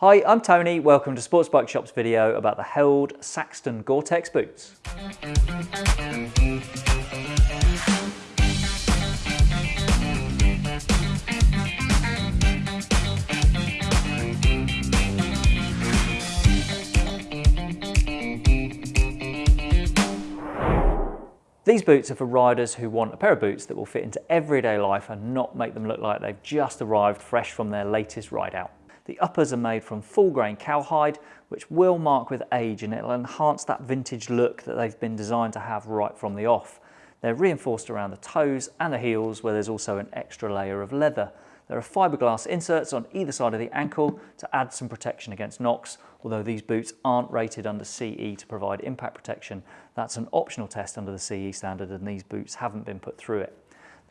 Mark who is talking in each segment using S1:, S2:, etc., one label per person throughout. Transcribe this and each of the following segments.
S1: Hi, I'm Tony. Welcome to Sports Bike Shop's video about the Held Saxton Gore-Tex boots. These boots are for riders who want a pair of boots that will fit into everyday life and not make them look like they've just arrived fresh from their latest ride out. The uppers are made from full grain cowhide, which will mark with age and it'll enhance that vintage look that they've been designed to have right from the off. They're reinforced around the toes and the heels where there's also an extra layer of leather. There are fiberglass inserts on either side of the ankle to add some protection against knocks, although these boots aren't rated under CE to provide impact protection. That's an optional test under the CE standard and these boots haven't been put through it.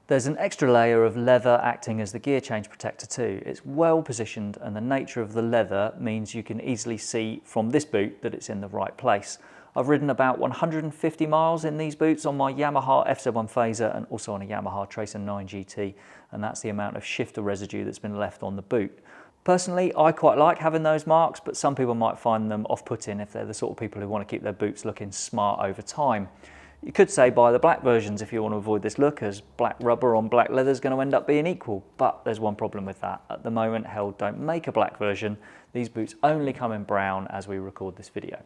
S1: There's an extra layer of leather acting as the gear change protector too. It's well positioned and the nature of the leather means you can easily see from this boot that it's in the right place. I've ridden about 150 miles in these boots on my Yamaha FZ1 Fazer and also on a Yamaha Tracer 9 GT and that's the amount of shifter residue that's been left on the boot. Personally, I quite like having those marks, but some people might find them off-putting if they're the sort of people who want to keep their boots looking smart over time. You could say buy the black versions if you want to avoid this look as black rubber on black leather is going to end up being equal. But there's one problem with that. At the moment, Held don't make a black version. These boots only come in brown as we record this video.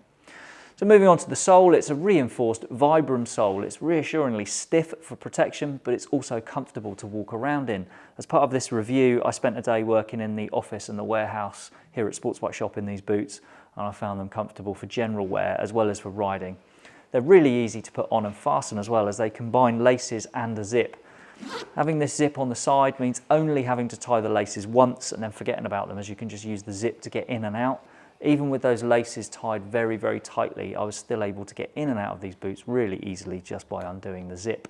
S1: So moving on to the sole, it's a reinforced Vibram sole. It's reassuringly stiff for protection, but it's also comfortable to walk around in. As part of this review, I spent a day working in the office and the warehouse here at Sports Bike Shop in these boots, and I found them comfortable for general wear as well as for riding. They're really easy to put on and fasten as well as they combine laces and a zip. Having this zip on the side means only having to tie the laces once and then forgetting about them as you can just use the zip to get in and out. Even with those laces tied very, very tightly, I was still able to get in and out of these boots really easily just by undoing the zip.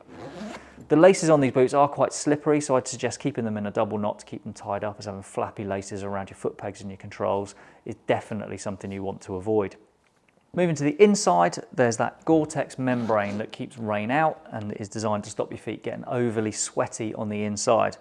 S1: The laces on these boots are quite slippery, so I'd suggest keeping them in a double knot to keep them tied up as having flappy laces around your foot pegs and your controls is definitely something you want to avoid. Moving to the inside, there's that Gore-Tex membrane that keeps rain out and is designed to stop your feet getting overly sweaty on the inside.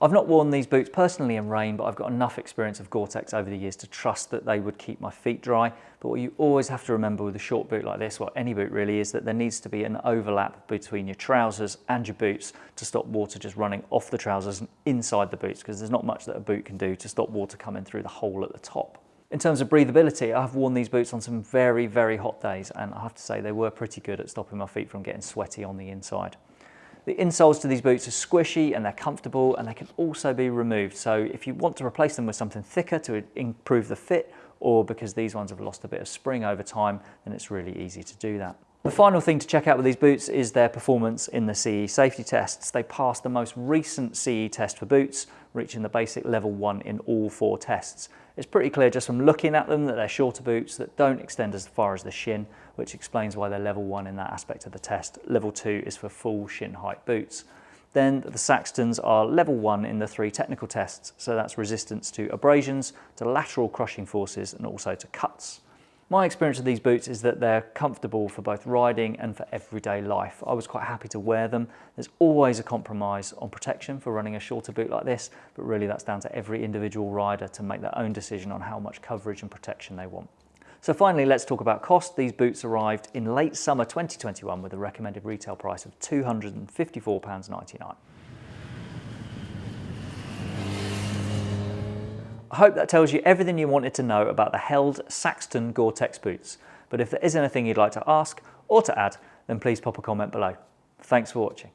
S1: I've not worn these boots personally in rain, but I've got enough experience of Gore-Tex over the years to trust that they would keep my feet dry. But what you always have to remember with a short boot like this, well any boot really, is that there needs to be an overlap between your trousers and your boots to stop water just running off the trousers and inside the boots, because there's not much that a boot can do to stop water coming through the hole at the top. In terms of breathability, I've worn these boots on some very, very hot days, and I have to say they were pretty good at stopping my feet from getting sweaty on the inside. The insoles to these boots are squishy and they're comfortable and they can also be removed. So if you want to replace them with something thicker to improve the fit or because these ones have lost a bit of spring over time, then it's really easy to do that. The final thing to check out with these boots is their performance in the CE safety tests. They passed the most recent CE test for boots, reaching the basic level one in all four tests. It's pretty clear just from looking at them that they're shorter boots that don't extend as far as the shin, which explains why they're level one in that aspect of the test. Level two is for full shin height boots. Then the Saxtons are level one in the three technical tests, so that's resistance to abrasions, to lateral crushing forces, and also to cuts. My experience of these boots is that they're comfortable for both riding and for everyday life. I was quite happy to wear them. There's always a compromise on protection for running a shorter boot like this, but really that's down to every individual rider to make their own decision on how much coverage and protection they want. So finally, let's talk about cost. These boots arrived in late summer 2021 with a recommended retail price of £254.99. I hope that tells you everything you wanted to know about the Held Saxton Gore-Tex boots. But if there is anything you'd like to ask or to add, then please pop a comment below. Thanks for watching.